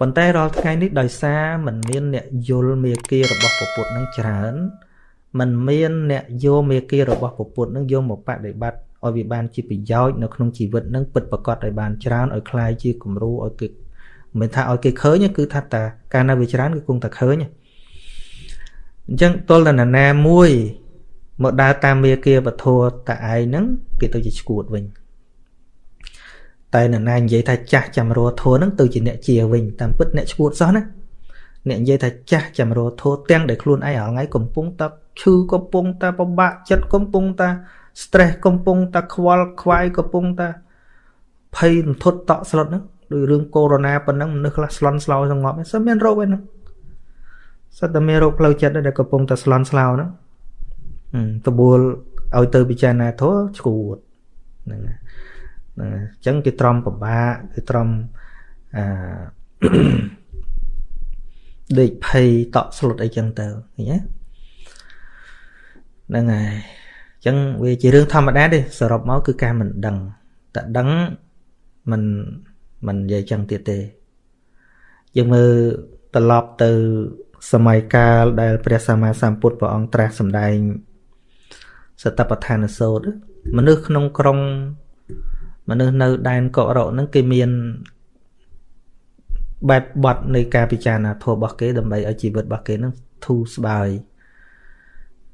ប៉ុន្តែរាល់ថ្ងៃនេះដោយសារมันមានអ្នកយល់មេគារបស់ពពុទ្ធនឹងច្រើនมันមានអ្នកយកមេគារបស់ពពុទ្ធនឹងយកមកបដិបត្តិឲ្យវាបានជាប្រយោជន៍នៅក្នុងជីវិតនឹងពិតប្រកបឲ្យបានច្រើនឲ្យคลายជាគំរូឲ្យគេមិនថាឲ្យគេឃើញគឺថាតាកាលណាវាច្រើនគឺគង់តែឃើញអញ្ចឹងទល់តែណាមួយមកដើរតាមមេគាវធัวតាឯងហ្នឹងគេទៅជាឈួតវិញ តែនរណានិយាយថាចាស់ចាំរធัวហ្នឹងទៅជាអ្នកជាវិញតាមពិតអ្នកឈួតសោះណាអ្នកនិយាយថាចាស់ចាំរធัวទាំងដែលខ្លួនឯងរាល់ថ្ងៃកំពុងតែឈឺកំពុងតែពិបាកចិត្តកំពុងតែ stress កំពុងតែខ្វល់ខ្វាយកំពុងតែភ័យរន្ធត់តក់ស្លុតហ្នឹងដោយរឿងកូវីដ -19 ប៉ុណ្ណឹងមនុស្សខ្លះស្លន់ស្លោសងប់សឹមមានរោគឯហ្នឹងសិតតែមានរោគផ្លូវចិត្តដែលកំពុងតែស្លន់ស្លោហ្នឹងតបួលឲ្យទៅពិចារណាធម៌ឈួតហ្នឹងហ្នឹង អញ្ចឹងគេត្រំពិបាកគេត្រំអាដេកភ័យតក់ស្លុតអីចឹងទៅឃើញទេហ្នឹងហើយអញ្ចឹងវាជារឿងធម្មតាទេសរុបមកគឺការមិនដឹងតែដឹងមិនមិននិយាយចឹងទៀតទេយើងមើលត្រឡប់ទៅ សម័យកាលដែល ព្រះសម្មាសម្ពុទ្ធព្រះអង្គត្រាស់សម្ដែងសតបដ្ឋានសោតមនុស្សក្នុងក្រុង មនុស្សនៅដែនកុរៈហ្នឹងគេមានបែបបត់នៃការពិចារណាធម៌របស់គេដើម្បីឲ្យជីវិតរបស់គេហ្នឹងធូរស្បើយ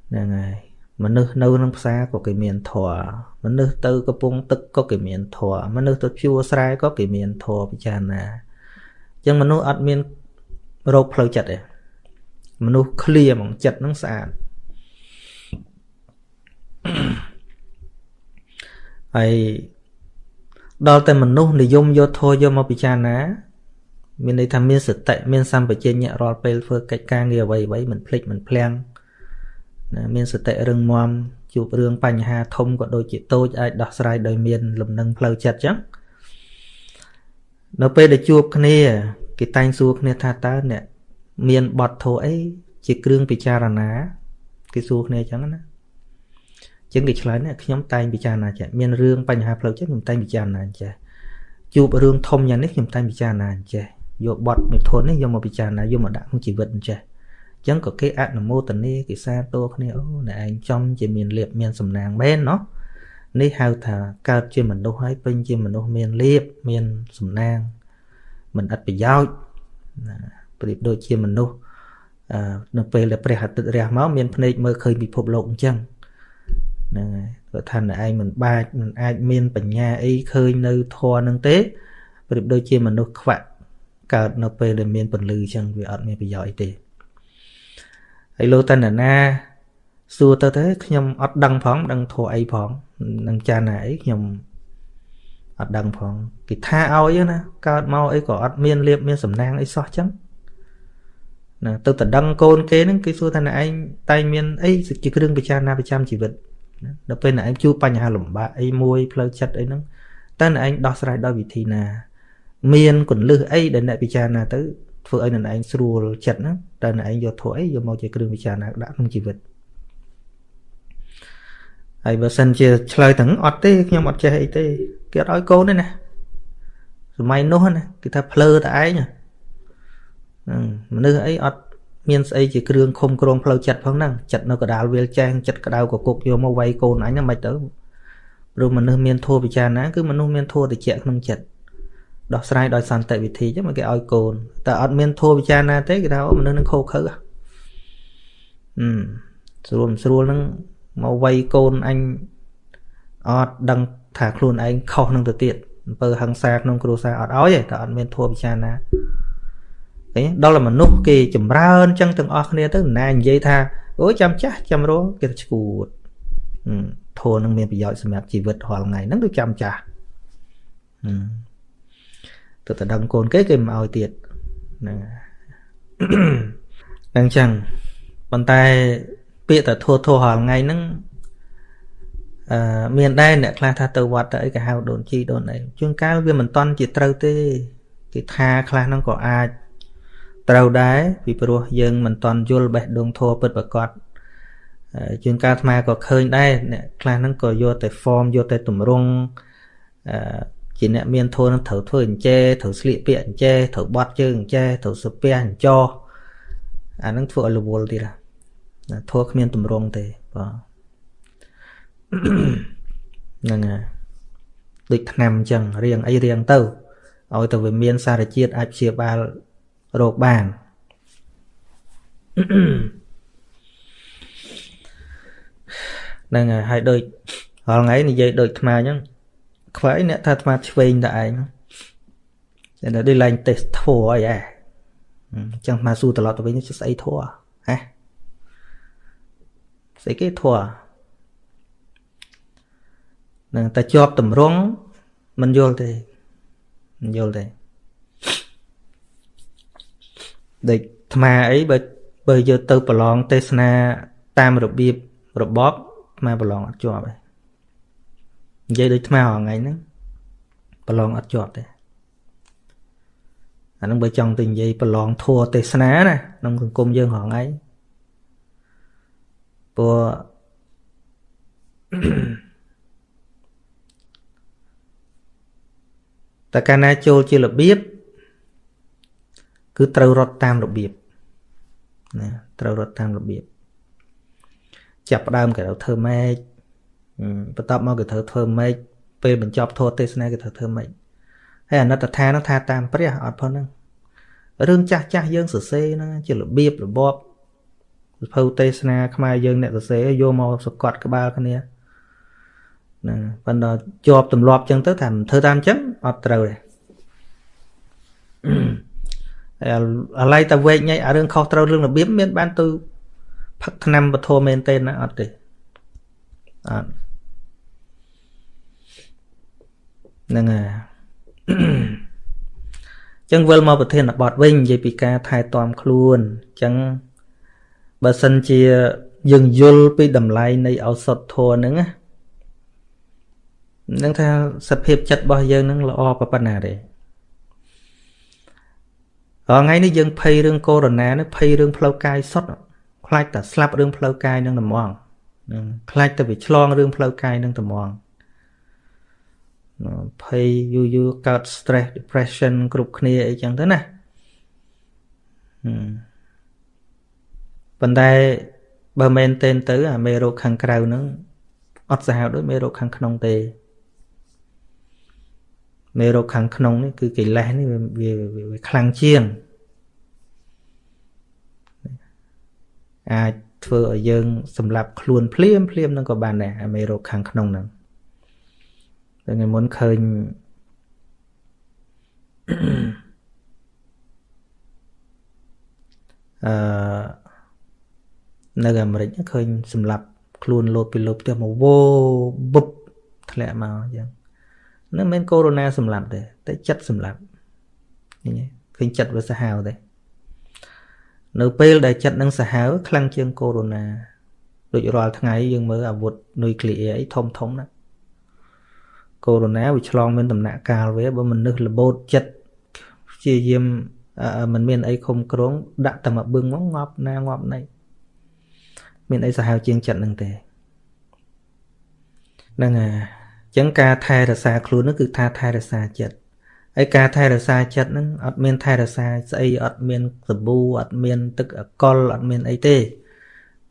ហ្នឹងហើយមនុស្សនៅក្នុងផ្សារក៏គេមានធម៌មនុស្សទៅកំពង់ទឹកក៏គេមានធម៌មនុស្សទៅជួរស្រែក៏គេមានធម៌ពិចារណាអញ្ចឹងមនុស្សអត់មានរោគផ្លូវចិត្តទេមនុស្សឃ្លាហ្មងចិត្តហ្នឹងស្អាតហើយ ដល់តែមនុស្សនិយមយកធម៌យកមកពិចារណាមានន័យថាមានសតិមានសម្បជញ្ញៈរាល់ពេលធ្វើកិច្ចការងារអ្វីអ្វីមិនភ្លេចមិនភ្លាំងណាមានសតិរឹងមាំជួបរឿងបញ្ហាធំក៏ដូចជាតូចអាចដោះស្រាយដោយមានលំនឹងផ្លូវចិត្តចឹងនៅពេលដែលជួបគ្នាគេតែងសួរគ្នាថាតើអ្នកមានបទធោអីជាគ្រឿងពិចារណាគេសួរគ្នាចឹងណា ចឹងគេឆ្លើយណាខ្ញុំតែងពិចារណាចេះមានរឿងបញ្ហាផ្លូវចិត្តខ្ញុំតែងពិចារណាចេះជួបរឿងធំយ៉ាងនេះខ្ញុំតែងពិចារណាចេះយកបទមិថុននេះយកមកពិចារណាយកមកដាក់ក្នុងជីវិតចេះចឹងក៏គេអនុមោទនាគេសាទរគ្នាអូអ្នកឯងចំជាមានលៀបមានសំណាងមែនណោះនេះហៅថាកើតជាមនុស្សហើយពេញជាមនុស្សមានលៀបមានសំណាង មិនឥតប្រយោជន៍ប្រៀបដូចជាមនុស្សនៅពេលដែលព្រះអាទិត្យរះមកមានភ្នែកមើលឃើញពិភពលោកអញ្ចឹង ហ្នឹងហើយគាត់ថាឯងមិនបាច់មិនអាចមានបញ្ញាអីឃើញនៅធម៌នឹងទេប្រៀបដូចជាមនុស្សខ្វាក់កើតនៅពេលដែលមានពន្លឺអញ្ចឹងវាអត់មានប្រយោជន៍អីទេហើយលោកតណ្ណាសួរទៅទៅខ្ញុំអត់ដឹងផងដឹងធัวអីផងនឹងចាណាអីខ្ញុំអត់ដឹងផងគេថាឲ្យណាកើតមកអីក៏អត់មានលៀបមានសំណាងអីសោះចឹងណាទៅតដឹងកូនគេហ្នឹងគេសួរថាណែឯងតែងមានអីជាគ្រឿងពិចារណាប្រចាំជីវិត ដល់ពេលណែឯងជួបបញ្ហាលំបាកអីមួយផ្លូវចិត្តអីហ្នឹងតើណែឯងដោះស្រាយដោយវិធីណា មានកੁੰលឹះអីដែលអ្នកពិចារណាទៅធ្វើឲ្យណែឯងស្រួលចិត្តហ្នឹងតើណែឯងយកធោះអីយកមកជាគ្រឿងពិចារណាដាក់ក្នុងជីវិតហើយបើសិនជាឆ្លើយទាំងអត់ទេខ្ញុំអត់ចេះអីទេគេអត់ឲ្យកូនទេណាសម័យនោះណាគេថាភ្លើតែឯងហ្នឹងមនុស្សអីអត់ មានស្អីជាគ្រឿងខំក្រងផ្លូវចិត្តផងហ្នឹងចិត្តនៅកដាលវាលចែងចិត្តក្តៅកគុកយកមកវាយកូនអញហ្នឹងមិនទៅព្រោះមនុស្សមានធម៌ពិចារណាគឺមនុស្សមានធម៌តិចក្នុងចិត្តដោះស្រាយដោយសន្តិវិធីចឹងមកគេឲ្យកូនតែអត់មានធម៌ពិចារណាទេគេថាមនុស្សនឹងខោខើហឹមស្រួលស្រួលហ្នឹងមកវាយកូនអញអត់ដឹងថាខ្លួនឯងខុសនឹងទៅទៀតអំពើហិង្សាក្នុងគ្រួសារអត់ឲ្យទេតែអត់មានធម៌ពិចារណា ឃើញដល់មនុស្សគេចម្រើនចឹងទាំងអស់គ្នាទៅណានិយាយថាអូចាំចាស់ចាំរងគេឈួតធូរនឹងមានប្រយោជន៍សម្រាប់ជីវិតរាល់ថ្ងៃហ្នឹងគឺចាំចាស់ទៅតដឹងកូនគេគេមិនឲ្យទៀតហ្នឹងអញ្ចឹងប៉ុន្តែពាក្យតែធូរធូររាល់ថ្ងៃហ្នឹងអឺមានដែរអ្នកខ្លះថាទៅវត្តទៅអីគេហៅដូនជីដូនអីជួនកាលវាមិនតន់ជាត្រូវទេគេថាខ្លះហ្នឹងក៏អាច ត្រូវដែរពីព្រោះយើងមិនតន់យល់បេះដូងធัวពិតប្រកបជួនកាលអាត្មាក៏ឃើញដែរអ្នកខ្លះហ្នឹងក៏យកតែ form យកតែទម្រង់ជាអ្នកមានធម៌នឹងត្រូវធ្វើអញ្ចេត្រូវស្លៀកពាក់អញ្ចេត្រូវបត់ជើងអញ្ចេត្រូវសុពះអញ្ចោអានឹងធ្វើឲ្យរវល់ទៀតណាធម៌គ្មានតម្រងទេបាទហ្នឹងហើយដូចថ្នាំអញ្ចឹងរៀងអីរៀងទៅឲ្យតែវាមានសារជាតិអាចព្យាបាល រោគបានហ្នឹងហើយហើយដូចរាល់ថ្ងៃនិយាយដូចថ្មអញ្ចឹងខ្វាយអ្នកថាថ្មឆ្វេងតែឯងតែដូចឡើងតេស្តធัวអីហ៎អញ្ចឹងថ្មស៊ូត្រឡប់ទៅវិញស្អីធัวហ៎ស្អីគេធัวនឹងតែជាប់តម្រង់មិនយល់ទេមិនយល់ទេ ដូចថ្មអីបើបើយកទៅប្រឡងទេសនាតាមរបៀបរបបថ្មប្រឡងអត់ជាប់ទេនិយាយដូចថ្មរងថ្ងៃហ្នឹងប្រឡងអត់ជាប់ទេអានឹងបើចង់ទៅនិយាយប្រឡងធัวទេសនាណាក្នុងសង្គមយើងរងថ្ងៃព្រោះតែកាលណាចូលជារបៀប គឺត្រូវរត់តាមរបៀបណាត្រូវរត់តាមរបៀបចាប់ផ្ដើមគេត្រូវធ្វើម៉េចបន្ទាប់មកគេត្រូវធ្វើម៉េចពេលបញ្ចប់ធម៌ទេសនាគេត្រូវធ្វើម៉េចហើយអនិត្តថានឹងថាតាមព្រះអត់ផងហ្នឹងរឿងចាស់ចាស់យើងសរសេរហ្នឹងជារបៀបរបបសភៅទេសនាខ្មែរយើងអ្នកសរសេរយកមកសកត់ក្បាលគ្នាហ្នឹងប៉ុន្តែជាប់ទម្លាប់ចឹងទៅថាធ្វើតាមចឹងអត់ត្រូវទេ អាឡ័យតែវែកញ៉ៃអារឿងខុសត្រូវរឿងរបៀបមានបានទៅផឹកថ្នាំពធមែនទេណាអត់ទេអត់ហ្នឹងហើយចឹងវិលមកប្រធានបទវិញនិយាយពីការថែទាំខ្លួនចឹងបើសិនជាយើងយល់ពីតម្លៃនៃឱសថធម៌ហ្នឹងណានឹងថាសភាពចិត្តរបស់យើងនឹងល្អប៉ុណ្ណាទេ រាល់ថ្ងៃនេះយើងភ័យរឿងកូវីដ -19 នេះភ័យរឿងផ្លូវកាយសុទ្ធខ្លាចតែស្លាប់រឿងផ្លូវកាយនឹងត្មងនឹងខ្លាចតែវាឆ្លងរឿងផ្លូវកាយនឹងត្មងភ័យយូរយូរកើត stress depression គ្រប់គ្នាអីចឹងទៅណាប៉ុន្តែបើមែនទែនទៅអាមេរោគខាងក្រៅហ្នឹងអត់សាហាវដូចមេរោគខាងក្នុងទេ មេរោគខាងក្នុងនេះគឺកិលេសនេះវាវាខ្លាំងជាងអាចធ្វើឲ្យយើងសម្លាប់ខ្លួនភ្លាមភ្លាមនឹងក៏បានដែរអាមេរោគខាងក្នុងហ្នឹងតែថ្ងៃមុនឃើញអឺនៅអាមេរិកឃើញសម្លាប់ខ្លួនលោតពីលើផ្ទះមកវោបុបធ្លាក់មកអញ្ចឹង នឹងមិនកូវីដ -19 សម្លាប់ទេតែចិត្តសម្លាប់ឃើញឃើញចិត្តវាសាហាវទេនៅពេលដែលចិត្តនឹងសាហាវខ្លាំងជាងកូវីដ -19 ដូចរាល់ថ្ងៃយើងមើលអាវុធនុយក្លេអ៊ែរអីធំធំណាកូវីដ -19 វាឆ្លងមានដំណាក់កាលវាបើមនុស្សលបោតចិត្តព្យាយាមមិនមានអីខំក្រងដាក់តែមកបឹងមកងាប់ណាងាប់ណៃមានអីសាហាវជាងចិត្តនឹងទេហ្នឹងហើយ ចឹងការថែរក្សាខ្លួននោះគឺថាថែរក្សាចិត្តហើយការថែរក្សាចិត្តហ្នឹងអត់មានថែរក្សាស្អីអត់មានសាប៊ូអត់មានទឹកអកុលអត់មានអីទេ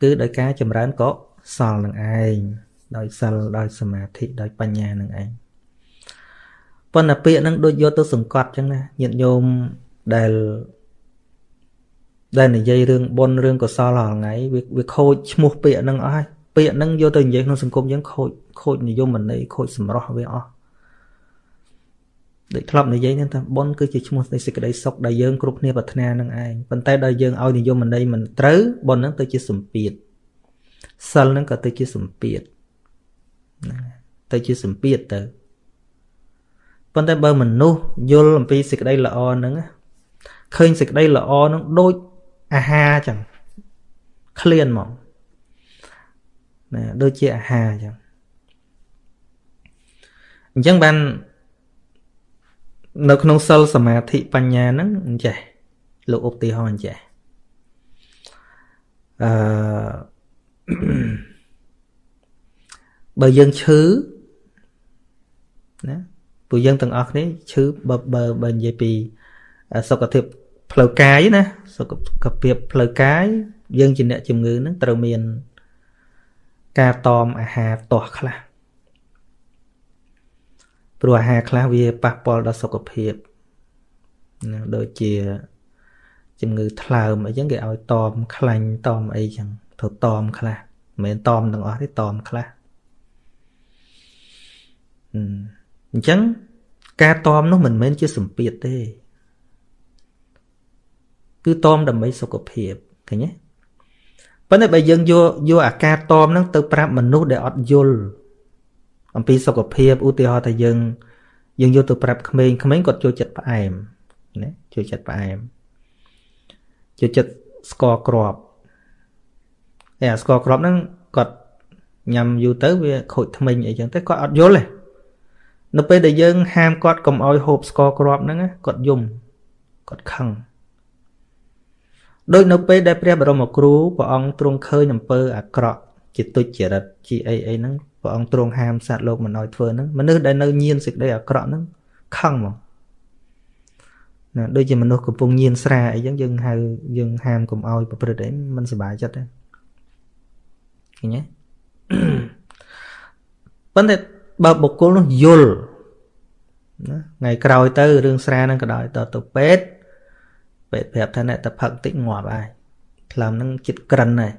គឺដោយការចម្រើនកុសលនឹងឯងដោយសិលដោយសមាធិដោយបញ្ញានឹងឯងប៉ុន្តែពាក្យហ្នឹងដូចយកទៅសង្កត់ចឹងណាញាតិញោមដែលដែលនិយាយរឿងបុណ្យរឿងកុសលរាល់ថ្ងៃវាវាខូចឈ្មោះពាក្យហ្នឹងអស់ហើយ ពាក្យហ្នឹងយកទៅនិយាយក្នុងសង្គមយើងខូចខូចនិយមន័យខូចសម្រស់វាអស់ដូចធ្លាប់និយាយហ្នឹងថាបុណ្យគឺជាឈ្មោះនៃសេចក្តីសុខដែលយើងគ្រប់គ្នាប្រាថ្នានឹងឯងប៉ុន្តែដល់យើងឲ្យនិយមន័យមិនត្រូវបុណ្យហ្នឹងទៅជាសម្ពាធសិលហ្នឹងក៏ទៅជាសម្ពាធទៅជាសម្ពាធទៅប៉ុន្តែបើមនុស្សយល់អំពីសេចក្តីល្អហ្នឹងឃើញសេចក្តីល្អហ្នឹងដូចអាហារចឹងឃ្លានមក ណាដូចជាអាហារអញ្ចឹងអញ្ចឹងបាននៅក្នុងសិលសមាធិបញ្ញាហ្នឹងអញ្ចេះលោកឧទាហរណ៍អញ្ចេះអឺបើយើងឈឺណាពួកយើងទាំងអស់គ្នាឈឺបើបើបើនិយាយពីសុខភាពផ្លូវកាយណាសុខភាពផ្លូវកាយយើងជាអ្នកជំងឺនឹងត្រូវមាន ការតមអាហារទាស់ខ្លះព្រោះអាហារខ្លះវាប៉ះពាល់ដល់សុខភាពដូចជាជំងឺថ្លើមអីចឹងគេឲ្យតមខ្លាញ់តមអីចឹងទៅតមខ្លះមិនមែនតមទាំងអស់ទេតមខ្លះអញ្ចឹងការតមនោះមិនមែនជាសម្ពាធទេ គឺតមដើម្បីសុខភាពឃើញទេ ប៉ុន្តែបើយើងយកយកអាការតមហ្នឹងទៅប្រាប់មនុស្សដែលអត់យល់អំពីសុខភាពឧទាហរណ៍ថាយើងយើងយកទៅប្រាប់ក្មេងក្មេងគាត់ចូលចិត្តផ្អែមណាចូលចិត្តផ្អែមចូលចិត្តស្ករគ្រាប់តែអាស្ករគ្រាប់ហ្នឹងគាត់ញ៉ាំយូរទៅវាខូចធ្មេញអីចឹងតែគាត់អត់យល់ទេនៅពេលដែលយើងហាមគាត់កុំឲ្យហូបស្ករគ្រាប់ហ្នឹងគាត់យំគាត់ខឹង ដូចនៅពេលដែលព្រះបរមគ្រូព្រះអង្គទ្រង់ឃើញអំពើអាក្រក់ជាទុច្ចរិតជាអីអីហ្នឹងព្រះអង្គទ្រង់ហាមសត្វលោកមិនឲ្យធ្វើហ្នឹងមនុស្សដែលនៅញៀនសេចក្តីអាក្រក់ហ្នឹងខឹងមកណាដូចជាមនុស្សកំពុងញៀនស្រាអីចឹងយើងហៅយើងហាមកុំឲ្យប្រព្រឹត្តអីមិនសុបាយចិត្តទេឃើញទេប៉ុន្តែបើបុគ្គលនោះយល់ណាថ្ងៃក្រោយទៅរឿងស្រាហ្នឹងក៏ដោយតទៅពេទ្យ ពេទ្យប្រាប់ថាអ្នកតែផឹកតិចងាប់ហើយថ្លើមហ្នឹងចិត្តក្រិនហើយ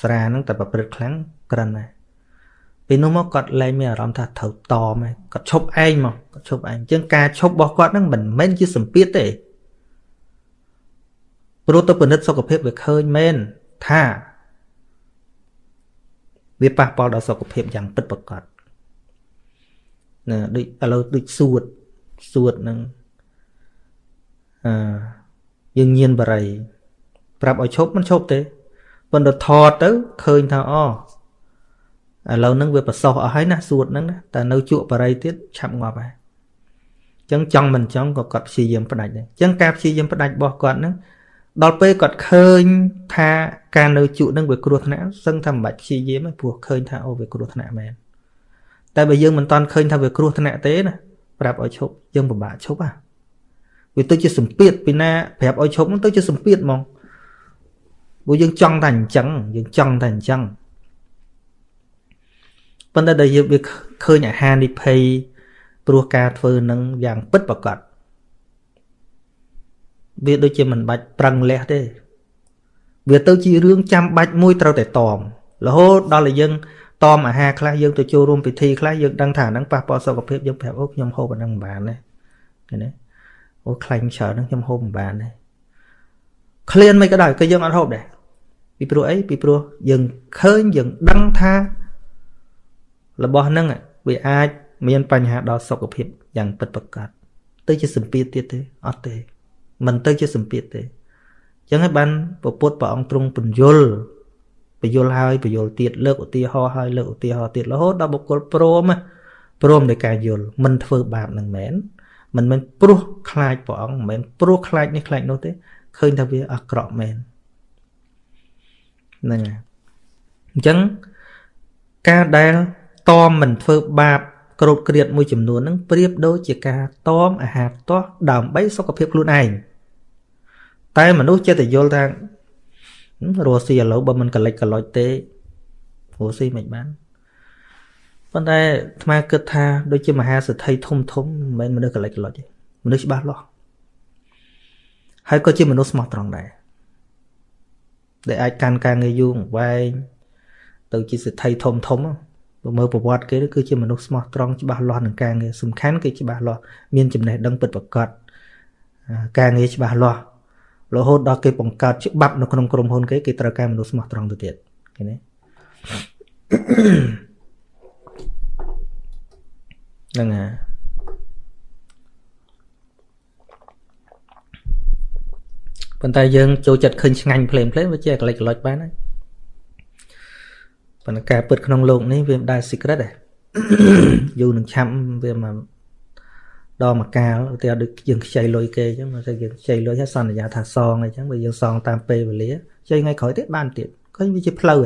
ស្រាហ្នឹងតែប្រព្រឹត្តខ្លាំងក្រិនហើយពីនោះមកគាត់លែងមានអារម្មណ៍ថាត្រូវតមហើយគាត់ឈប់ឯងមកគាត់ឈប់ឯងអញ្ចឹងការឈប់របស់គាត់ហ្នឹងមិនមែនជាសម្ពាធទេព្រោះទៅពិនិត្យសុខភាពវាឃើញមែនថាវាប៉ះពាល់ដល់សុខភាពយ៉ាងពិតប្រាកដណាដូចឥឡូវដូចសួតសួតនឹង អឺយើងញៀនបរិយប្រាប់ឲ្យឈប់មិនឈប់ទេប៉ុន្តែថតទៅឃើញថាអូឥឡូវហ្នឹងវាប្រសោះអស់ហើយណាសួតហ្នឹងណាតែនៅជក់បរិយទៀតឆាប់ងាប់ហើយអញ្ចឹងចង់មិនចង់ក៏គាត់ព្យាយាមផ្ដាច់ដែរអញ្ចឹងការព្យាយាមផ្ដាច់របស់គាត់ហ្នឹងដល់ពេលគាត់ឃើញថាការនៅជក់ហ្នឹងវាគ្រោះថ្នាក់សឹងថាមិនបាច់ព្យាយាមទេព្រោះឃើញថាអូវាគ្រោះថ្នាក់មែនតែបើយើងមិនតាន់ឃើញថាវាគ្រោះថ្នាក់ទេណាប្រាប់ឲ្យឈប់យើងពិបាកឈប់ហ่ะ វាទៅជាសម្ពាធពីណាប្រាប់ឲ្យឈប់ហ្នឹងទៅជាសម្ពាធហ្មងព្រោះយើងចង់តែអញ្ចឹងយើងចង់តែអញ្ចឹងប៉ុន្តែដល់យើងវាឃើញអាហារនិភ័យព្រោះការធ្វើនឹងយ៉ាងពិតប្រកបវាដូចជាមិនបាច់ប្រឹងលះទេវាទៅជារឿងចាំបាច់មួយត្រូវតែតមរហូតដល់តែយើងតមអាហារខ្លះយើងទៅចូលរួមពិធីខ្លះយើងដឹងថាហ្នឹងប៉ះពាល់សុខភាពយើងប្រាប់អូខ្ញុំហូបអាហ្នឹងមិនបានទេឃើញទេ អូខ្លាញ់ច្រើនហ្នឹងខ្ញុំហូបមិនបានទេឃ្លានមិនក៏ដោយក៏យើងអត់ហូបដែរពីព្រោះអីពីព្រោះយើងឃើញយើងដឹងថារបស់ហ្នឹងវាអាចមានបញ្ហាដល់សុខភាពយ៉ាងពិតប្រាកដទៅជាសម្ពាធទៀតទេអត់ទេមិនទៅជាសម្ពាធទេអញ្ចឹងហើយបានពពុទ្ធព្រះអង្គទ្រង់បញ្យលបញ្យលហើយបញ្យលទៀតលើកឧទាហរណ៍ហើយលើកឧទាហរណ៍ទៀតរហូតដល់បុគ្គលព្រមព្រមនៃការយល់មិនធ្វើបាបនឹងមែន មិនមែនព្រោះខ្លាចព្រះអង្គមិនមែនព្រោះខ្លាចនេះខ្លាចនោះទេឃើញថាវាអាក្រក់មែនហ្នឹងហើយអញ្ចឹងការដែលតមមិនធ្វើបាបក្រោតក្រៀតមួយចំនួនហ្នឹងប្រៀបដូចជាការតមអាហារទាស់ដើម្បីសុខភាពខ្លួនឯងតែមនុស្សចិត្តយល់ថារស់ស៊ីឥឡូវបើមិនកលិចកលុចទេរស់ស៊ីមិនបាន ប៉ុន្តែអាត្មាគិតថាដូចជាមហាសទ្ធិធំធំមិនមែនមនុស្សកលិចកលុចទេមនុស្សច្បាស់លាស់ហើយក៏ជាមនុស្សស្មោះត្រង់ដែរដែលអាចកាន់ការងារយូរវែងទៅជាសទ្ធិធំធំបើមើលប្រវត្តិគេគឺជាមនុស្សស្មោះត្រង់ច្បាស់លាស់នឹងការងារសំខាន់គឺច្បាស់លាស់មានចំណេះដឹងពិតប្រាកដការងារច្បាស់លាស់រហូតដល់គេបង្កើតច្បាប់នៅក្នុងក្រុមហ៊ុនគេគេត្រូវការមនុស្សស្មោះត្រង់ទៅទៀតឃើញទេ ហ្នឹងហើយប៉ុន្តែយើងចូលចិត្តឃើញឆ្ងាញ់ភ្លេមភ្លេមវាជាកលិចកលុចបានហើយប៉ុន្តែការពិតក្នុងโลกនេះវាមិនដែល secret ដែរយូរនឹងឆាប់វាមកដល់មួយកាលឧទាហរណ៍ដូចយើងខ្ចីលុយគេអញ្ចឹងមកទៅយើងខ្ចីលុយហើយសន្យាថាសងអញ្ចឹងបើយើងសងតាមពេលវេលាខ្ចីថ្ងៃក្រោយទៀតបានទៀតឃើញវាជាផ្លូវ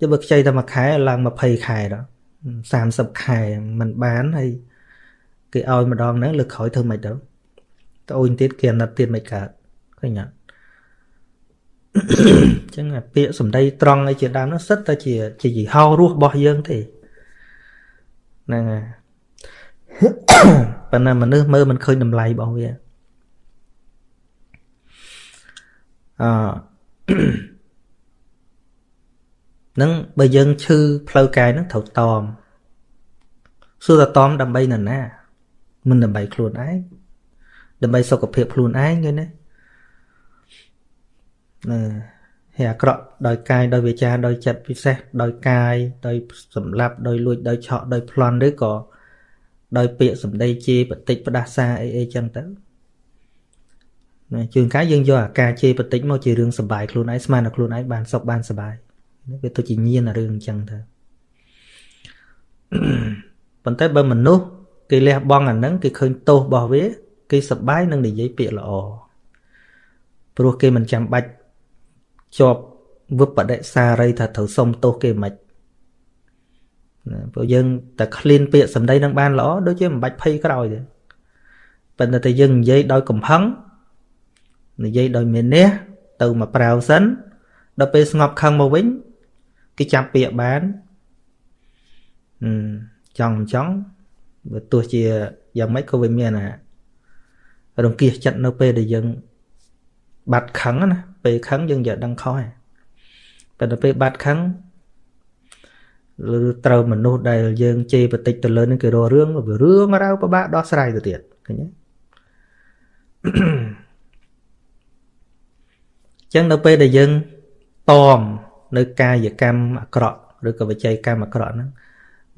ទៅបើខ្ចីតែមួយខែឡើង20ខែដល់ 30ខែมันបានហើយគេឲ្យម្ដងហ្នឹងលើកក្រោយធ្វើមិនទៅទៅអូនទៀតគេអាណិតទៀតមិនកើតឃើញអត់អញ្ចឹងពាក្យសម្ដីត្រង់អីជាដើមនោះសិតតែជាជាយីហោរស់របស់យើងទេហ្នឹងហើយប៉ុន្តែមនុស្សមើលមិនឃើញតម្លៃរបស់វាអឺ នឹងបើយើងឈឺផ្លូវកាយហ្នឹងត្រូវតមសួរតតមដើម្បីនរណា មិនដើម្បីខ្លួនឯងដើម្បីសុខភាពខ្លួនឯងឃើញទេណាហើយអាក្រក់ដោយកាយដោយវាចាដោយចិត្តពិសេសដោយកាយដោយសម្លាប់ដោយលួចដោយឆក់ដោយប្លន់ឬក៏ដោយពាក្យសម្ដីជេរបតិចផ្ដាសាអីអីចឹងទៅណាជួនកាលយើងយកអាការជេរបតិចមកជារឿងសុបាយខ្លួនឯងស្មានតែខ្លួនឯងបានសុខបានសុបាយ វាទៅជាញៀនរឿងអញ្ចឹងទៅប៉ុន្តែបើមនុស្សគេលះបង់អាហ្នឹងគេឃើញទោសរបស់វា គេសប្បាយនឹងនិយាយពាក្យល្អព្រោះគេមិនចាំបាច់ជាប់វិបដិសារីថាត្រូវសុំទោសគេមិនណាព្រោះយើងតែឃ្លានពាក្យសម្ដីនឹងបានល្អដូចជាមិនបាច់ភ័យក្រោយទេប៉ុន្តែតែយើងនិយាយដោយកំហឹងនិយាយដោយមានះទៅមកប្រាវសិនដល់ពេលស្ងប់ខឹងមកវិញ គេចាប់ពាក្យបានចង់មិនចង់បើទោះជាយ៉ាងម៉េចក៏វាមានអារង្គៀសចិត្តនៅពេលដែលយើងបាត់ខឹងណាពេលខឹងយើងយកដឹងខុសហើយប៉ុន្តែពេលបាត់ខឹងឬត្រូវមនុស្សដែលយើងជេរបតិចទៅលើនឹងគេរករឿងរឿងរ៉ាវពិបាកដោះស្រាយទៅទៀតឃើញទេចឹងនៅពេលដែលយើងតម នៅកាយកម្មអាក្រក់ឬក៏វិច័យកម្មអាក្រក់ហ្នឹង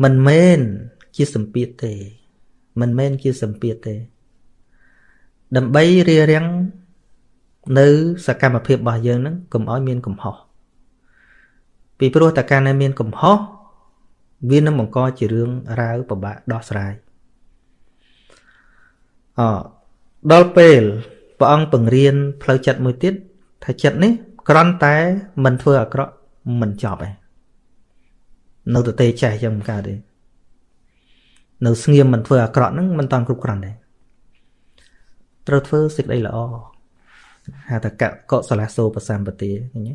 មិនមែនជាសម្ពាធទេ មិនមែនជាសម្ពាធទេ ដើម្បីរារាំងនៅសកម្មភាពរបស់យើងហ្នឹងកុំឲ្យមានកំហុសពីព្រោះតែការដែលមានកំហុសវានឹងបង្កជារឿងរាវពិបាកដោះស្រាយអដល់ពេលព្រះអង្គបង្រៀនផ្លូវចិត្តមួយទៀតថាចិត្តនេះគ្រាន់តែមិនធ្វើអាក្រក់ មិនចប់ឯងនៅទៅទេចេះចឹងមិនកើតទេនៅស្ងៀមមិនធ្វើអាក្រក់ហ្នឹងមិនតាន់គ្រប់គ្រាន់ទេត្រូវធ្វើសេចក្តីល្អហៅថាកកុសលាសោបសម្បទាឃើញទេ